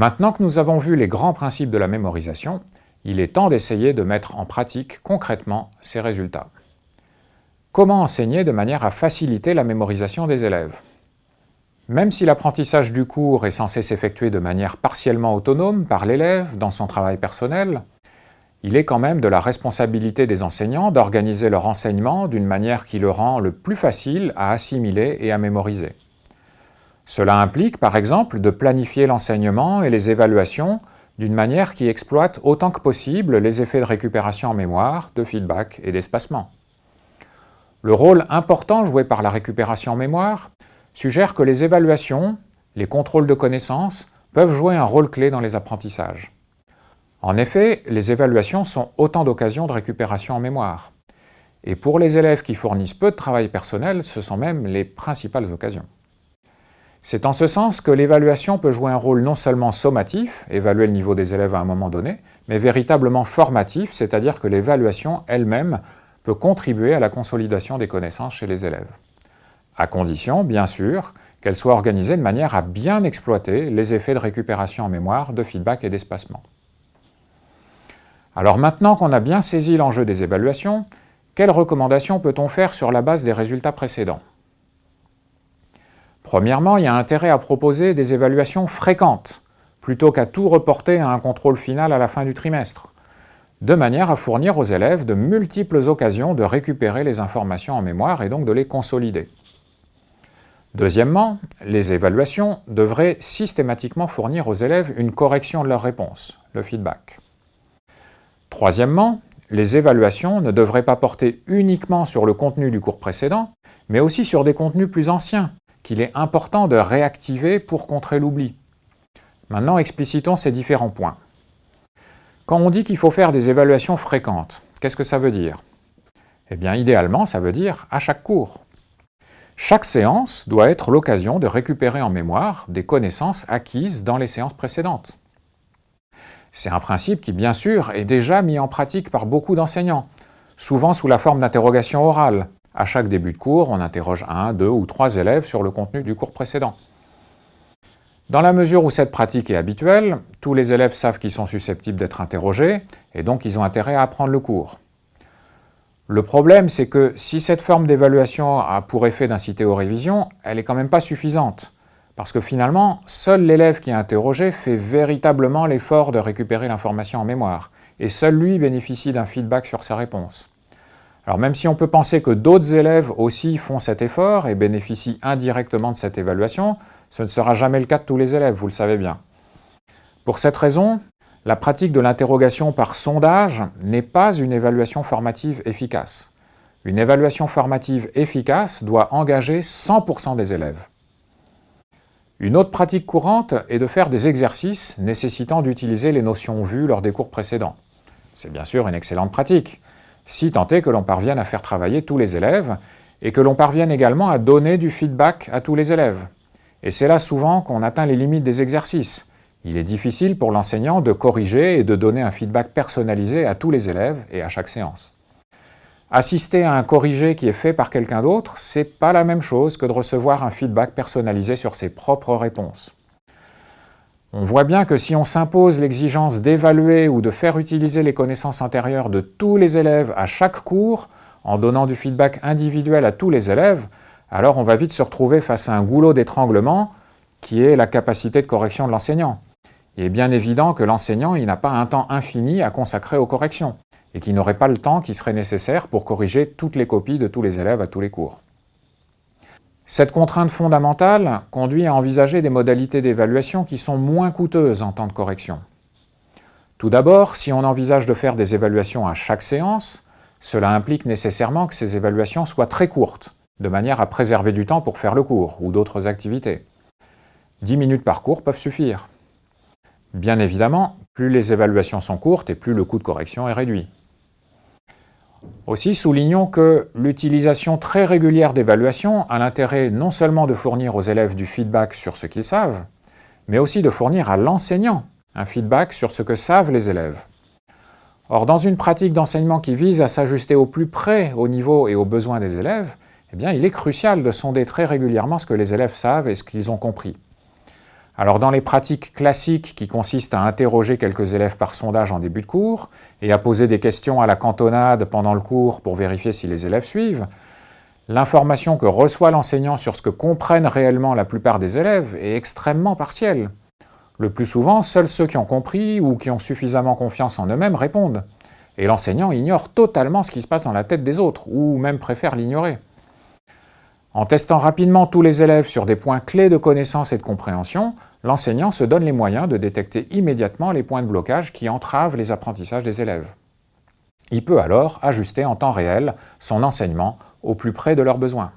Maintenant que nous avons vu les grands principes de la mémorisation, il est temps d'essayer de mettre en pratique concrètement ces résultats. Comment enseigner de manière à faciliter la mémorisation des élèves? Même si l'apprentissage du cours est censé s'effectuer de manière partiellement autonome par l'élève dans son travail personnel, il est quand même de la responsabilité des enseignants d'organiser leur enseignement d'une manière qui le rend le plus facile à assimiler et à mémoriser. Cela implique, par exemple, de planifier l'enseignement et les évaluations d'une manière qui exploite autant que possible les effets de récupération en mémoire, de feedback et d'espacement. Le rôle important joué par la récupération en mémoire suggère que les évaluations, les contrôles de connaissances, peuvent jouer un rôle clé dans les apprentissages. En effet, les évaluations sont autant d'occasions de récupération en mémoire. Et pour les élèves qui fournissent peu de travail personnel, ce sont même les principales occasions. C'est en ce sens que l'évaluation peut jouer un rôle non seulement sommatif, évaluer le niveau des élèves à un moment donné, mais véritablement formatif, c'est-à-dire que l'évaluation elle-même peut contribuer à la consolidation des connaissances chez les élèves. À condition, bien sûr, qu'elle soit organisée de manière à bien exploiter les effets de récupération en mémoire, de feedback et d'espacement. Alors maintenant qu'on a bien saisi l'enjeu des évaluations, quelles recommandations peut-on faire sur la base des résultats précédents? Premièrement, il y a intérêt à proposer des évaluations fréquentes, plutôt qu'à tout reporter à un contrôle final à la fin du trimestre, de manière à fournir aux élèves de multiples occasions de récupérer les informations en mémoire et donc de les consolider. Deuxièmement, les évaluations devraient systématiquement fournir aux élèves une correction de leurs réponses, le feedback. Troisièmement, les évaluations ne devraient pas porter uniquement sur le contenu du cours précédent, mais aussi sur des contenus plus anciens, qu'il est important de réactiver pour contrer l'oubli. Maintenant, explicitons ces différents points. Quand on dit qu'il faut faire des évaluations fréquentes, qu'est-ce que ça veut dire? Eh bien, idéalement, ça veut dire à chaque cours. Chaque séance doit être l'occasion de récupérer en mémoire des connaissances acquises dans les séances précédentes. C'est un principe qui, bien sûr, est déjà mis en pratique par beaucoup d'enseignants, souvent sous la forme d'interrogations orales. À chaque début de cours, on interroge un, deux ou trois élèves sur le contenu du cours précédent. Dans la mesure où cette pratique est habituelle, tous les élèves savent qu'ils sont susceptibles d'être interrogés, et donc ils ont intérêt à apprendre le cours. Le problème, c'est que si cette forme d'évaluation a pour effet d'inciter aux révisions, elle n'est quand même pas suffisante. Parce que finalement, seul l'élève qui est interrogé fait véritablement l'effort de récupérer l'information en mémoire, et seul lui bénéficie d'un feedback sur sa réponse. Alors même si on peut penser que d'autres élèves aussi font cet effort et bénéficient indirectement de cette évaluation, ce ne sera jamais le cas de tous les élèves, vous le savez bien. Pour cette raison, la pratique de l'interrogation par sondage n'est pas une évaluation formative efficace. Une évaluation formative efficace doit engager 100% des élèves. Une autre pratique courante est de faire des exercices nécessitant d'utiliser les notions vues lors des cours précédents. C'est bien sûr une excellente pratique, si tant est que l'on parvienne à faire travailler tous les élèves et que l'on parvienne également à donner du feedback à tous les élèves. Et c'est là souvent qu'on atteint les limites des exercices. Il est difficile pour l'enseignant de corriger et de donner un feedback personnalisé à tous les élèves et à chaque séance. Assister à un corrigé qui est fait par quelqu'un d'autre, c'est pas la même chose que de recevoir un feedback personnalisé sur ses propres réponses. On voit bien que si on s'impose l'exigence d'évaluer ou de faire utiliser les connaissances antérieures de tous les élèves à chaque cours, en donnant du feedback individuel à tous les élèves, alors on va vite se retrouver face à un goulot d'étranglement qui est la capacité de correction de l'enseignant. Il est bien évident que l'enseignant n'a pas un temps infini à consacrer aux corrections et qui n'aurait pas le temps qui serait nécessaire pour corriger toutes les copies de tous les élèves à tous les cours. Cette contrainte fondamentale conduit à envisager des modalités d'évaluation qui sont moins coûteuses en temps de correction. Tout d'abord, si on envisage de faire des évaluations à chaque séance, cela implique nécessairement que ces évaluations soient très courtes, de manière à préserver du temps pour faire le cours ou d'autres activités. 10 minutes par cours peuvent suffire. Bien évidemment, plus les évaluations sont courtes et plus le coût de correction est réduit. Aussi, soulignons que l'utilisation très régulière d'évaluations a l'intérêt non seulement de fournir aux élèves du feedback sur ce qu'ils savent, mais aussi de fournir à l'enseignant un feedback sur ce que savent les élèves. Or, dans une pratique d'enseignement qui vise à s'ajuster au plus près au niveau et aux besoins des élèves, eh bien, il est crucial de sonder très régulièrement ce que les élèves savent et ce qu'ils ont compris. Alors dans les pratiques classiques qui consistent à interroger quelques élèves par sondage en début de cours et à poser des questions à la cantonade pendant le cours pour vérifier si les élèves suivent, l'information que reçoit l'enseignant sur ce que comprennent réellement la plupart des élèves est extrêmement partielle. Le plus souvent, seuls ceux qui ont compris ou qui ont suffisamment confiance en eux-mêmes répondent. Et l'enseignant ignore totalement ce qui se passe dans la tête des autres, ou même préfère l'ignorer. En testant rapidement tous les élèves sur des points clés de connaissance et de compréhension, l'enseignant se donne les moyens de détecter immédiatement les points de blocage qui entravent les apprentissages des élèves. Il peut alors ajuster en temps réel son enseignement au plus près de leurs besoins.